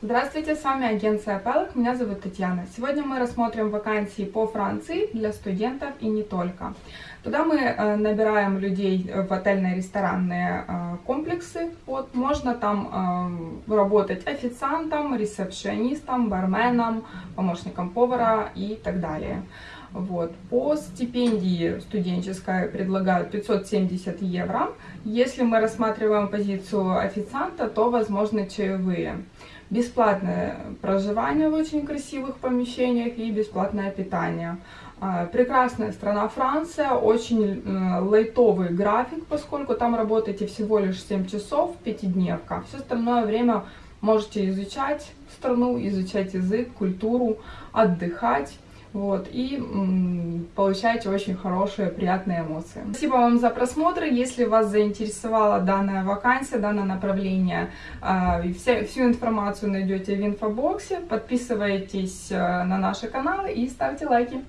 Здравствуйте, с вами агенция Пелок, меня зовут Татьяна. Сегодня мы рассмотрим вакансии по Франции для студентов и не только. Туда мы э, набираем людей в отельные ресторанные э, комплексы. Вот, можно там э, работать официантом, ресепшионистом, барменом, помощником повара и так далее. Вот. По стипендии студенческой предлагают 570 евро. Если мы рассматриваем позицию официанта, то возможны чаевые. Бесплатное проживание в очень красивых помещениях и бесплатное питание. А, прекрасная страна Франция, очень э, лайтовый график, поскольку там работаете всего лишь 7 часов, пятидневка. Все остальное время можете изучать страну, изучать язык, культуру, отдыхать вот, и получаете очень хорошие, приятные эмоции. Спасибо вам за просмотр. Если вас заинтересовала данная вакансия, данное направление, э, вся, всю информацию найдете в инфобоксе. Подписывайтесь э, на наши каналы и ставьте лайки.